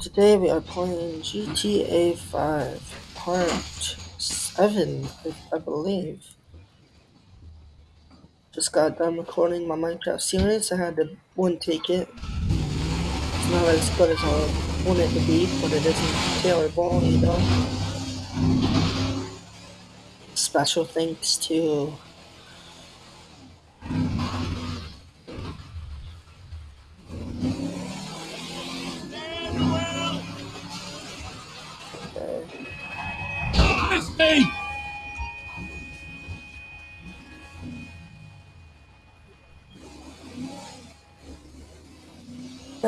Today we are playing GTA 5 Part 7, I, I believe. Just got done recording my Minecraft series. I had to one take it. It's not as good as I want it to be, but it isn't terrible, you know. Special thanks to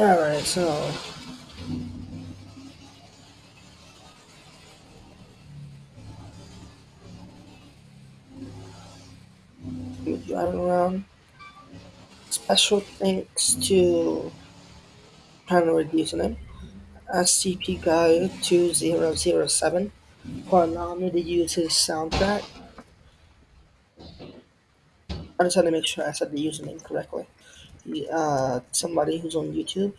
Alright, so driving around. Special thanks to trying to reduce name. SCP Guy 2007 for allowing me to use his soundtrack. I just had to make sure I said the username correctly uh, somebody who's on YouTube?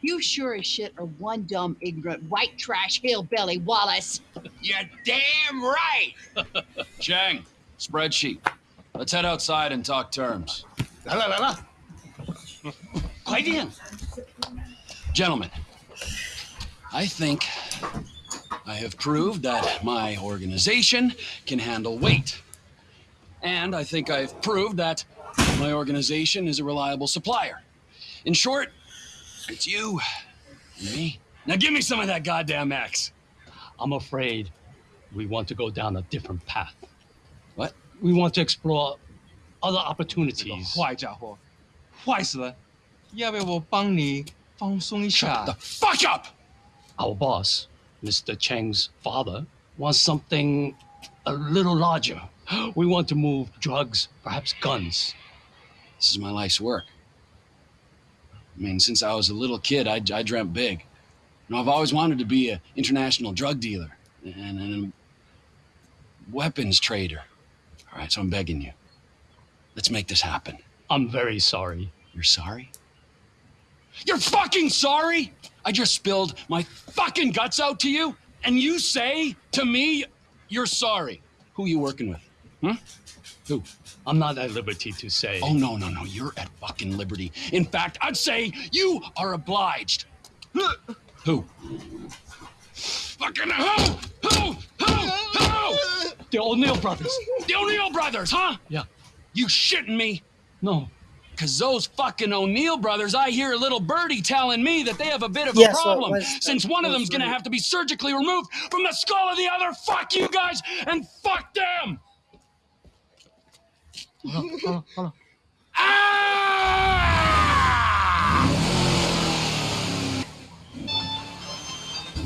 You sure as shit are one dumb, ignorant, white trash hillbilly, Wallace. You're damn right. Chang, spreadsheet. Let's head outside and talk terms. La la la la. Quite in. Gentlemen, I think I have proved that my organization can handle weight. And I think I've proved that my organization is a reliable supplier. In short, it's you and me. Now give me some of that goddamn X. I'm afraid we want to go down a different path. What? We want to explore other 这个 opportunities. 坏家伙，坏死了！要不要我帮你放松一 Shut 下 the？fuck up! Our boss, Mr. Cheng's father, wants something a little larger. We want to move drugs, perhaps guns. This is my life's work. I mean, since I was a little kid, I, I dreamt big. You know, I've always wanted to be an international drug dealer and, and a weapons trader. All right, so I'm begging you. Let's make this happen. I'm very sorry. You're sorry? You're fucking sorry? I just spilled my fucking guts out to you, and you say to me, you're sorry. Who are you working with? Hmm? Who? I'm not at liberty to say. Oh, no, no, no. You're at fucking liberty. In fact, I'd say you are obliged. Who? Fucking who? Who? Who? Who? The O'Neill brothers. The O'Neill brothers, huh? Yeah. You shitting me? No. Cause those fucking O'Neill brothers, I hear a little birdie telling me that they have a bit of a Yes, so problem. was- since one of them's gonna have to be surgically removed from the skull of the other. Fuck you guys and fuck them! Ah!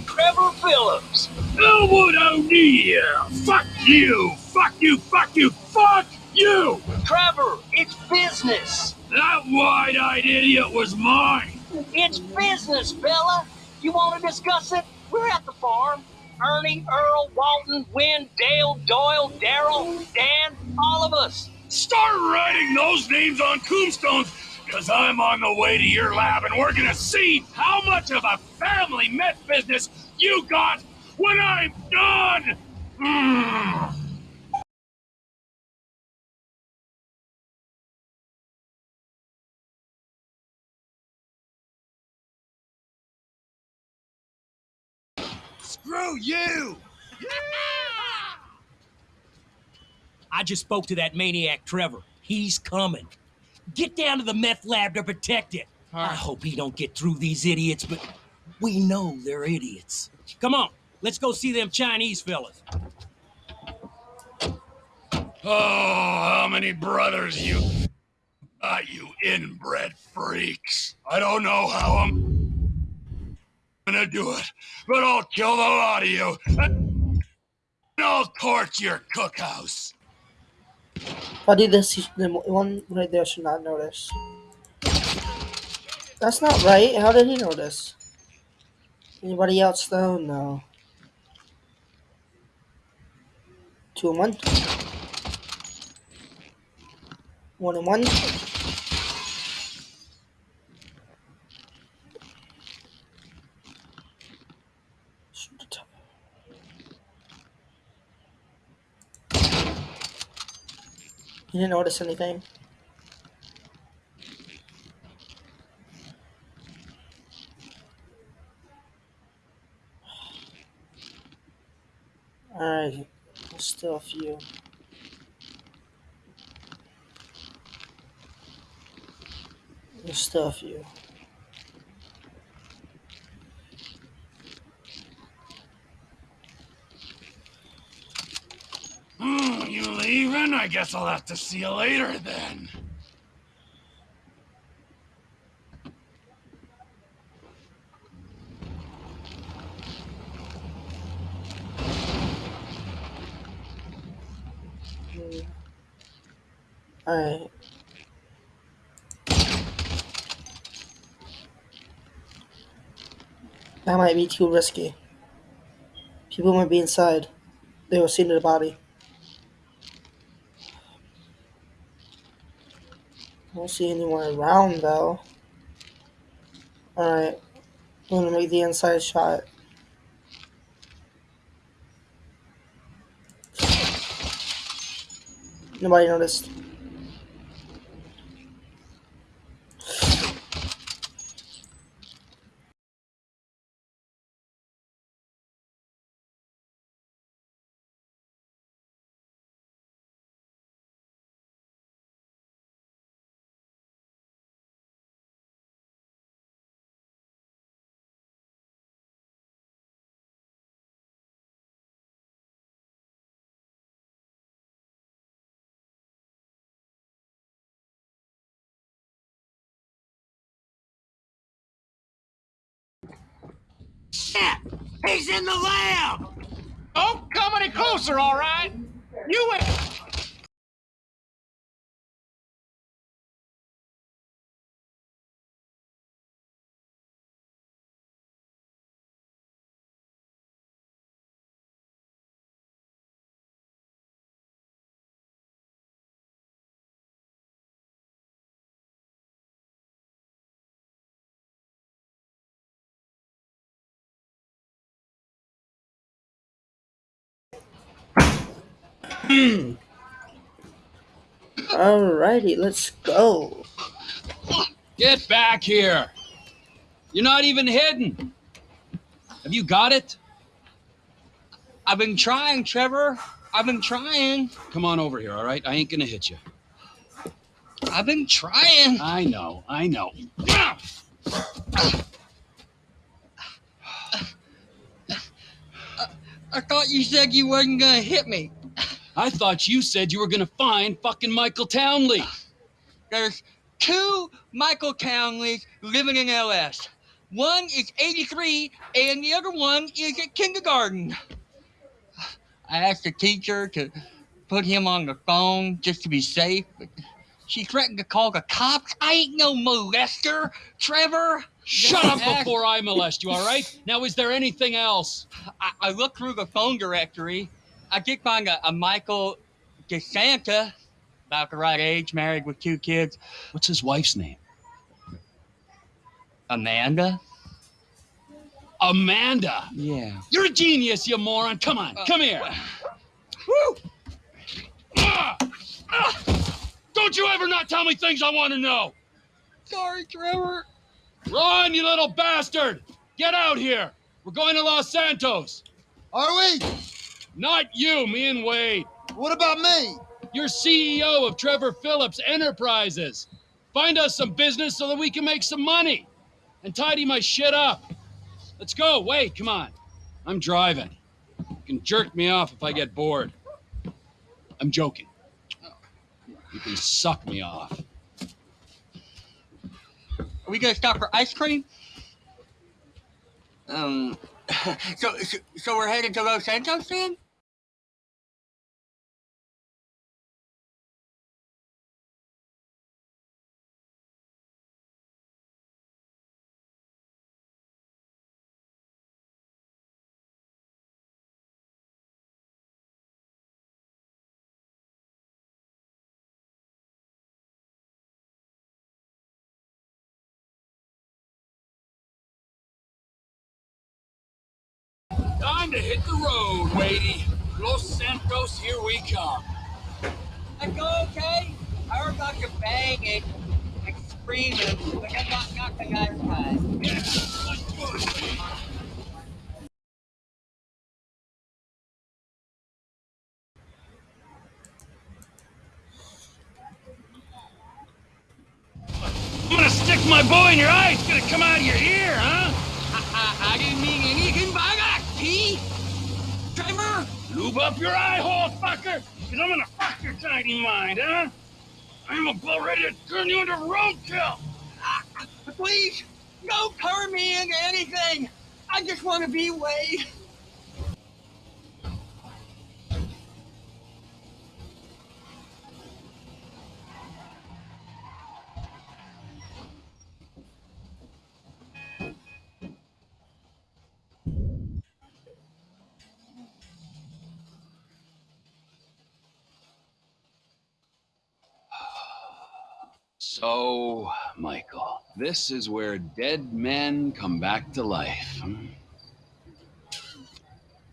Trevor Phillips. Elwood O'Neill! Fuck you! Fuck you! Fuck you! Fuck you! Trevor, it's business. That wide-eyed idiot was mine! It's business, fella. You want to discuss it? We're at the farm. Ernie, Earl, Walton, Wynn, Dale, Doyle, Daryl, Dan, all of us. Start writing those names on tombstones, because I'm on the way to your lab and we're gonna see how much of a family meth business you got when I'm done! Mm. Screw you! I just spoke to that maniac Trevor. He's coming. Get down to the meth lab to protect it. I hope he don't get through these idiots, but we know they're idiots. Come on, let's go see them Chinese fellas. Oh, how many brothers you got, you inbred freaks. I don't know how I'm gonna do it, but I'll kill the lot of you. And I'll torch your cookhouse. If I do this, the one right there should not notice. That's not right. How did he notice? Anybody else though? No. Two and one. One and one. You didn't notice anything? Alright, there's still a few. There's still a few. Hmm, you leaving? I guess I'll have to see you later then. Alright. That might be too risky. People might be inside. They will see the body. I don't see anyone around though. Alright. I'm gonna make the inside shot. Nobody noticed. Shit! He's in the lab! Oh, Don't come any closer, all right? You ain't. Hmm. Alrighty, let's go. Get back here. You're not even hidden. Have you got it? I've been trying, Trevor. I've been trying. Come on over here, all right? I ain't gonna hit you. I've been trying. I know, I know. I thought you said you wasn't gonna hit me. I thought you said you were gonna find fucking Michael Townley. There's two Michael Townleys living in LS. One is 83 and the other one is at kindergarten. I asked the teacher to put him on the phone just to be safe, but she threatened to call the cops. I ain't no molester, Trevor. Shut up before I molest you, all right? Now, is there anything else? I, I looked through the phone directory. I did find a, a Michael DeSanta, about the right age, married with two kids. What's his wife's name? Amanda? Amanda. Yeah. You're a genius, you moron. Come on, Uh, come here. Woo! Ah! Ah! Don't you ever not tell me things I want to know. Sorry, Trevor. Ron, you little bastard! Get out here! We're going to Los Santos. Are we? Not you, me and Wade. What about me? You're CEO of Trevor Phillips Enterprises. Find us some business so that we can make some money and tidy my shit up. Let's go. Wait, come on. I'm driving. You can jerk me off if I get bored. I'm joking. You can suck me off. Are we gonna stop for ice cream? Um. So, so, we're headed to Los Santos then? Road, Wadey. Los Santos, here we come. That's okay. I heard about you banging and screaming, but that's not, not the guy's time. I'm gonna stick my bow in your eye. It's gonna come out of your ear, huh? I, I, I didn't mean anything by that, T. Trevor, Lube up your eye hole, fucker. Cause I'm gonna fuck your tiny mind, huh? I'm about ready to turn you into roadkill. Ah, please don't turn me into anything. I just want to be Wade. This is where dead men come back to life.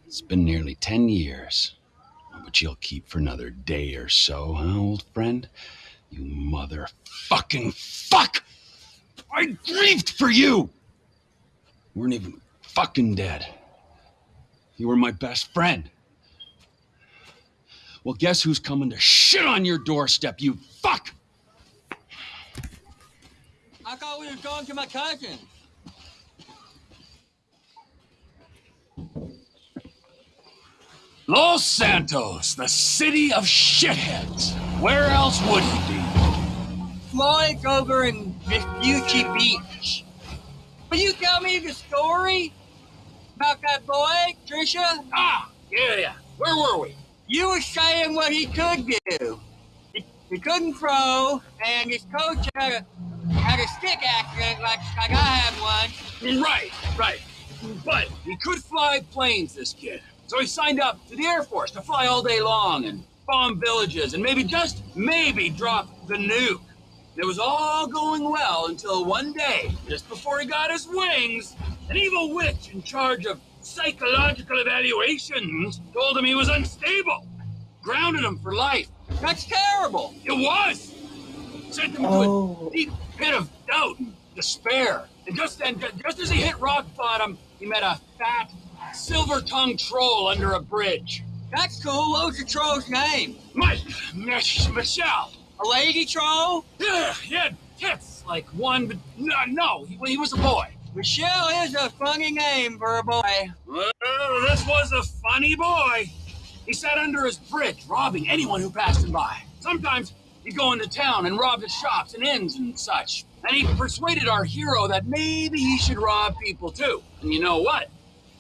It's been nearly 10 years, but you'll keep for another day or so, huh, old friend? You motherfucking fuck! I grieved for you! You weren't even fucking dead. You were my best friend. Well, guess who's coming to shit on your doorstep, you fuck! I thought we were going to my cousin. Los Santos, the city of shitheads. Where else would it be? Flying over in Vespucci Beach. Will you tell me the story about that boy, Trisha? Ah, yeah, yeah. Where were we? You were saying what he could do. He, he couldn't throw, and his coach had a, had a stick accident like, like I had one. Right, right. But he could fly planes, this kid. So he signed up to the Air Force to fly all day long and bomb villages and maybe just maybe drop the nuke. It was all going well until one day, just before he got his wings, an evil witch in charge of psychological evaluations told him he was unstable. Grounded him for life. That's terrible. It was! Sent him to Oh. a deep pit of doubt and despair. And just then, just as he hit rock bottom, he met a fat, silver-tongued troll under a bridge. That's cool. What was the troll's name? Mike, Mich- Michelle. A lady troll? Yeah, he had tits like one, but no, no, he, he was a boy. Michelle is a funny name for a boy. Well, this was a funny boy. He sat under his bridge, robbing anyone who passed him by. Sometimes he'd go into town and rob the shops and inns and such. And he persuaded our hero that maybe he should rob people too. And you know what?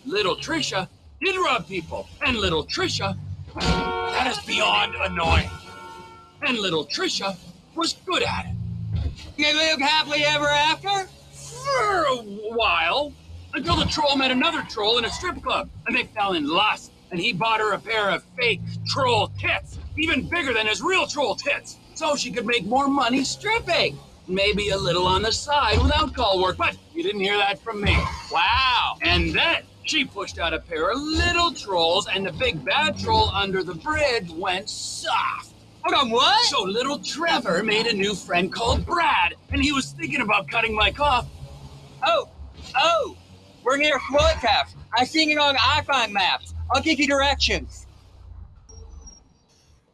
Little Trisha did rob people. And little Trisha, that is beyond annoying. And little Trisha was good at it. They lived happily ever after? For a while. Until the troll met another troll in a strip club, and they fell in lust. And he bought her a pair of fake troll tits, even bigger than his real troll tits, so she could make more money stripping. Maybe a little on the side without call work, but you didn't hear that from me. Wow. And then she pushed out a pair of little trolls, and the big bad troll under the bridge went soft. Hold on, what? So little Trevor made a new friend called Brad, and he was thinking about cutting Mike off. Oh, oh, we're near House. I seen it on iFruit maps. I'll give you directions.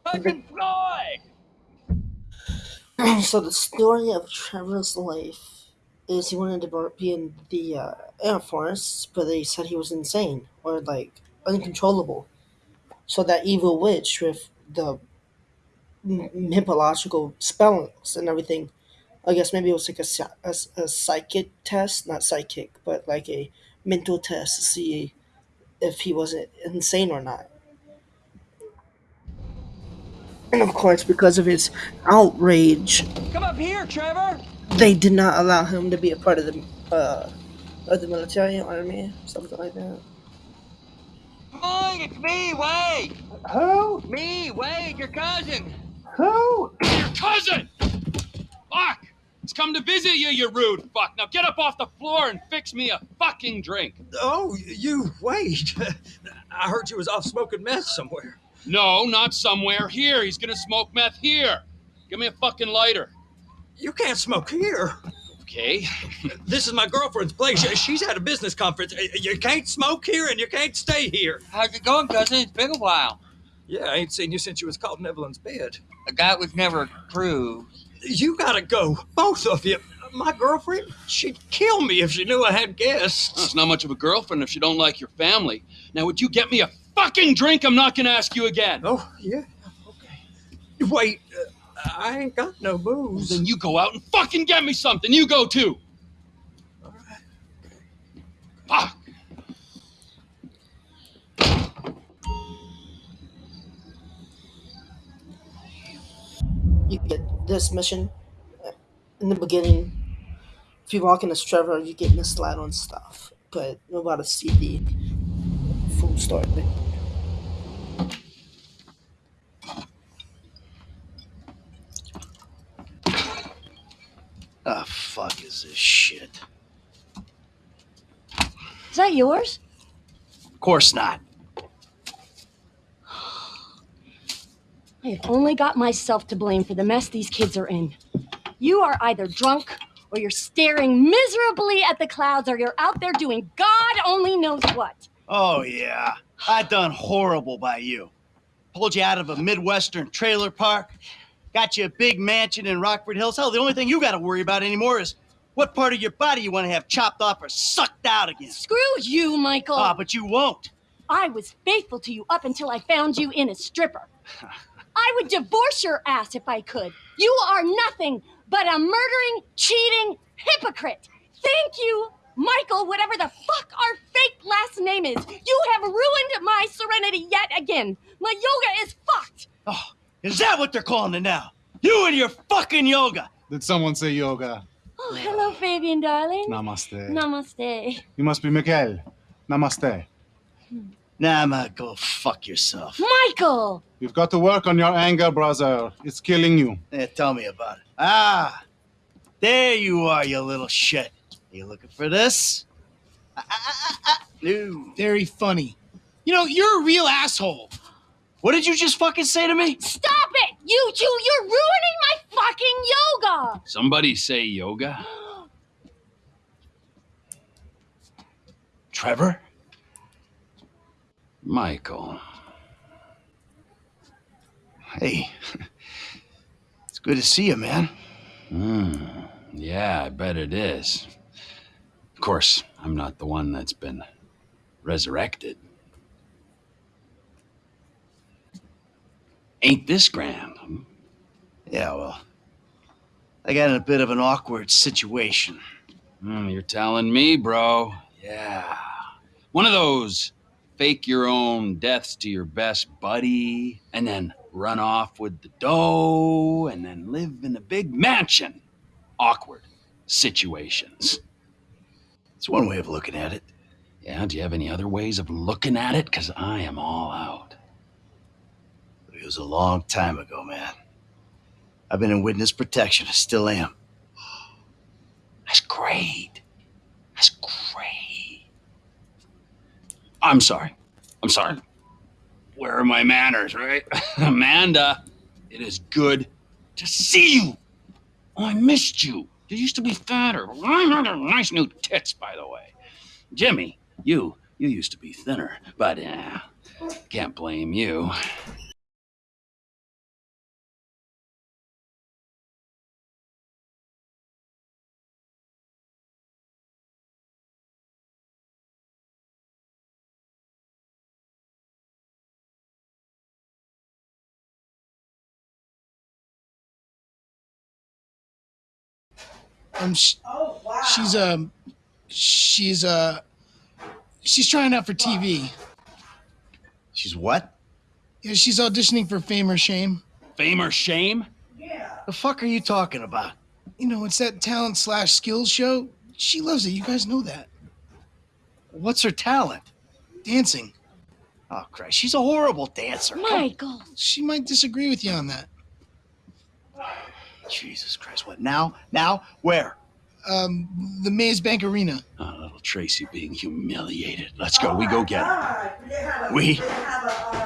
Fucking Floyd! so the story of Trevor's life is he wanted to be in the uh, Air Force, but they said he was insane or like uncontrollable. So that evil witch with the m- mythological spells and everything, I guess maybe it was like a, a, a psychic test, not psychic, but like a mental test to see if he was insane or not. And of course, because of his outrage Come up here, Trevor! they did not allow him to be a part of the uh, of the military army, something like that. Come on, it's me, Wade! Who? Me, Wade, your cousin! Who? Your cousin! Fuck! It's come to visit you, you rude fuck. Now get up off the floor and fix me a fucking drink. Oh, you, wait. I heard you was off smoking meth somewhere. No, not somewhere. Here. He's gonna smoke meth here. Give me a fucking lighter. You can't smoke here. Okay. This is my girlfriend's place. She's at a business conference. You can't smoke here and you can't stay here. How's it going, cousin? It's been a while. Yeah, I ain't seen you since you was caught in Evelyn's bed. A guy was never proved. You gotta go, both of you. My girlfriend, she'd kill me if she knew I had guests. It's not much of a girlfriend if she don't like your family. Now, would you get me a fucking drink? I'm not gonna ask you again. Oh, yeah, okay. Wait, uh, I ain't got no booze. Then you go out and fucking get me something. You go too. All right. Fuck. You get this mission uh, in the beginning. If you walk in as Trevor, you get misled on stuff, but you're about to see the full story. Ah, fuck is this shit? Is that yours? Of course not. I have only got myself to blame for the mess these kids are in. You are either drunk, or you're staring miserably at the clouds, or you're out there doing God only knows what. Oh, yeah. I done horrible by you. Pulled you out of a Midwestern trailer park. Got you a big mansion in Rockford Hills. Hell, the only thing you got to worry about anymore is what part of your body you want to have chopped off or sucked out again. Screw you, Michael. Ah, but you won't. I was faithful to you up until I found you in a stripper. I would divorce your ass if I could. You are nothing but a murdering, cheating hypocrite. Thank you, Michael, whatever the fuck our fake last name is. You have ruined my serenity yet again. My yoga is fucked. Oh, is that what they're calling it now? You and your fucking yoga. Did someone say yoga? Oh, hello, Fabian, darling. Namaste. Namaste. You must be Miguel. Namaste. Nah, ma, go fuck yourself. Michael! You've got to work on your anger, brother. It's killing you. Yeah, tell me about it. Ah, there you are, you little shit. Are You looking for this? Ah, ah, ah, ah. No. Very funny. You know, you're a real asshole. What did you just fucking say to me? Stop it! You two, you're ruining my fucking yoga! Somebody say yoga. Trevor? Michael. Hey, it's good to see you, man. Hmm. Yeah, I bet it is. Of course, I'm not the one that's been resurrected. Ain't this grand? hmm? Yeah, well, I got in a bit of an awkward situation. Hmm, you're telling me, bro. Yeah. One of those fake your own deaths to your best buddy and then run off with the dough and then live in a big mansion. Awkward situations. It's one way of looking at it. Yeah, do you have any other ways of looking at it? Because I am all out. It was a long time ago, man. I've been in witness protection. I still am. That's great. That's great. I'm sorry. I'm sorry. Where are my manners, right? Amanda, it is good to see you. Oh, I missed you. You used to be fatter. Nice new tits, by the way. Jimmy, you you used to be thinner, but uh, can't blame you. Um, sh- she's um, she's uh, she's trying out for TV. She's what? Yeah, she's auditioning for Fame or Shame. Fame or shame? Yeah. The fuck are you talking about? You know, it's that talent slash skills show. She loves it. You guys know that. What's her talent? Dancing. Oh, Christ. She's a horrible dancer. Michael! She might disagree with you on that. Jesus Christ. What now? Now? Where? um, the Maze Bank Arena. Oh, little Tracy being humiliated. Let's go. We go get him. We?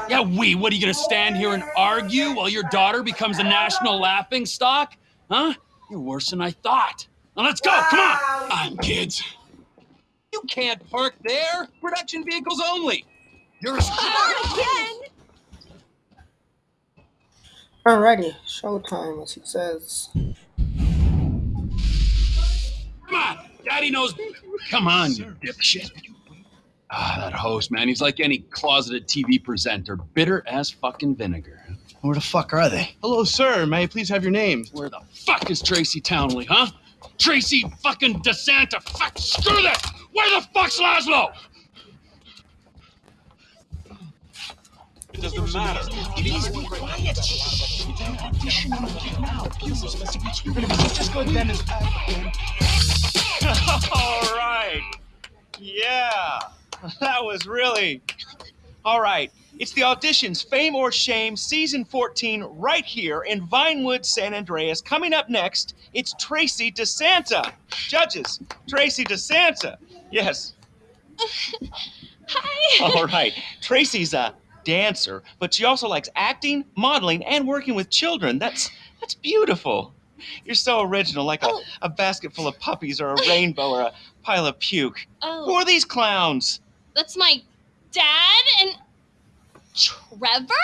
Yeah, we. What are you gonna stand here and argue while your daughter becomes a national laughing stock? Huh? You're worse than I thought. Now let's go. Come on. I'm kids. You can't park there. Production vehicles only. You're a Again. Alrighty, showtime, as he says. Come on. Daddy knows. Come on, you dipshit. Ah, that host, man. He's like any closeted TV presenter, bitter as fucking vinegar. Where the fuck are they? Hello, sir. May I please have your name? Where the fuck is Tracy Townley, huh? Tracy fucking DeSanta. Fuck, screw that. Where the fuck's Lazlow? It doesn't matter. Please be quiet. Shh. Audition now. You're gonna be just as good then as All right. Yeah. That was really. All right. It's the auditions Fame or Shame season 14 right here in Vinewood, San Andreas. Coming up next, it's Tracy DeSanta. Judges, Tracy DeSanta. Yes. Hi. All right. Tracy's a dancer, but she also likes acting, modeling, and working with children. That's that's beautiful. You're so original, like a, Oh. a basket full of puppies or a rainbow or a pile of puke. Oh. Who Oh, are these clowns? that's my dad and Trevor.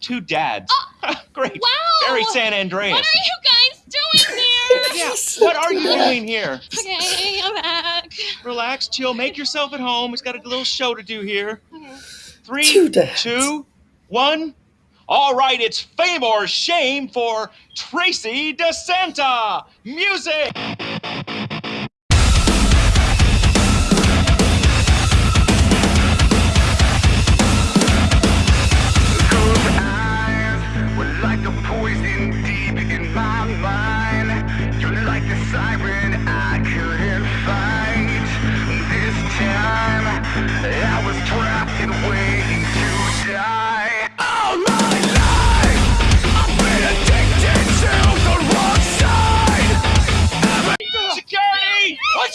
Two dads. Oh, Great. Wow. Very San Andreas. What are you guys doing here? Yeah. What are you doing here? Okay, I'm back. Relax, chill, make yourself at home. He's got a little show to do here. Three, Two two, one. All right, it's fame or shame for Tracy DeSanta. Music.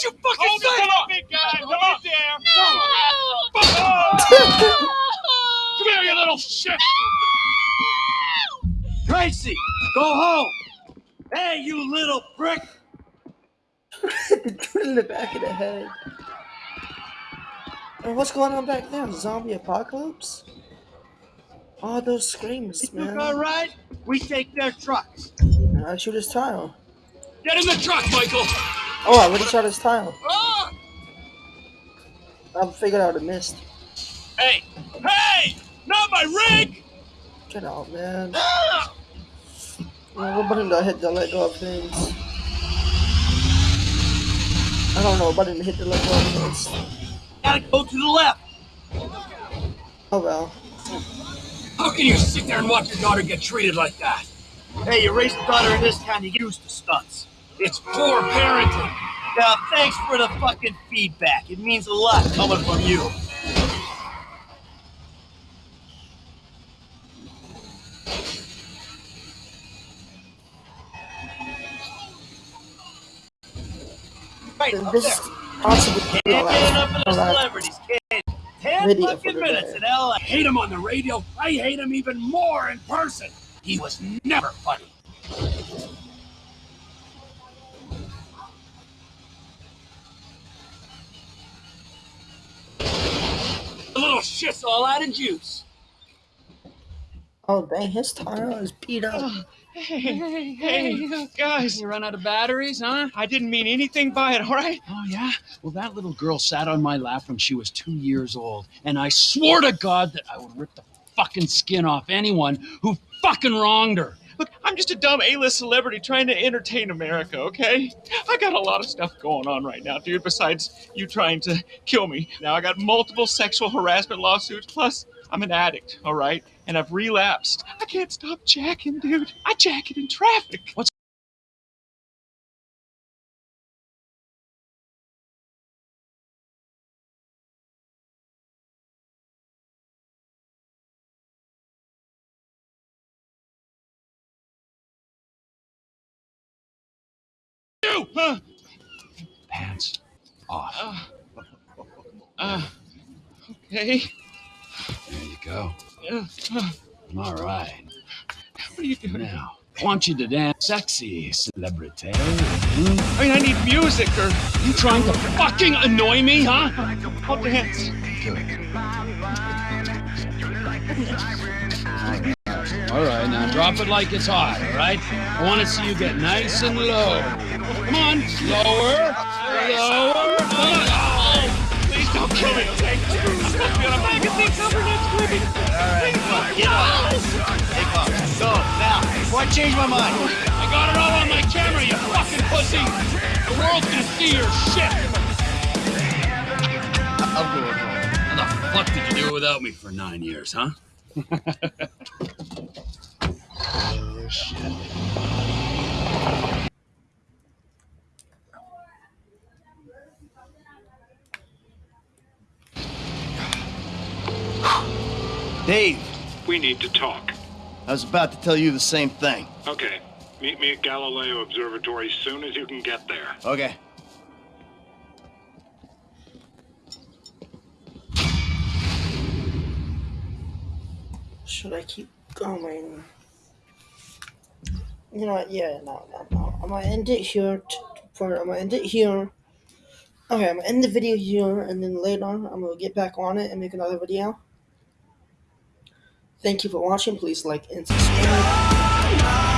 Security! What'd you fucking Hold say? it up, big guy. Come up there. No. Come here, you little shit. Tracy, go home. Hey, you little prick. Put in the back of the head. And what's going on back there? Zombie apocalypse? All those screams, Look man. all right? We take their trucks. I shoot his tile. Get in the truck, Michael. Oh, I already shot his tile. Ah! I figured I would have missed. Hey, hey! Not my rig! Get out, man. Yeah, what button do I hit to let go of things? I don't know what button to hit to let go of things. Gotta go to the left. Oh well. How can you sit there and watch your daughter get treated like that? Hey, you raised a daughter in this town, you get used to stunts. It's poor parenting. Now, thanks for the fucking feedback. It means a lot coming from you. Right up This there. possibly Can't get enough of the celebrities, kid. Ten fucking minutes in LA. I hate him on the radio. I hate him even more in person. He was never funny. The little shit's all out of juice. Oh dang, his tile is beat up. Hey, Hey, hey, guys. You run out of batteries, huh? I didn't mean anything by it, all right? Oh, yeah? Well, that little girl sat on my lap when she was two years old, and I swore to God that I would rip the fucking skin off anyone who fucking wronged her. I'm just a dumb A-list celebrity trying to entertain America, okay? I got a lot of stuff going on right now, dude, besides you trying to kill me. Now I got multiple sexual harassment lawsuits, plus I'm an addict, all right? And I've relapsed. I can't stop jacking, dude. I jack it in traffic. What's you? Huh? off. Uh, okay. There you go. Uh, uh, All right. what are you doing? Now, I want you to dance sexy, celebrity. I mean, I need music or. You trying to fucking annoy me, huh? I'll dance. All right, now drop it like it's hot, all right? I want to see you get nice and low. Come on, lower, lower. Oh, Please don't kill me, okay? I'm back at the cover next week. Come on, get up. Take off. So, now, before I change my mind, I got it all on my camera, you fucking pussy. The world's gonna see your shit. I'll go with. How the fuck did you do without me for nine years, huh? Oh, shit. Dave, We need to talk. I was about to tell you the same thing. Okay. Meet me at Galileo Observatory as soon as you can get there. Okay. Should I keep going? You know? Yeah, no, no, no. I'm gonna end it here. T- for I'm gonna end it here. Okay, I'm gonna end the video here, and then later on, I'm gonna get back on it and make another video. Thank you for watching. Please like and subscribe.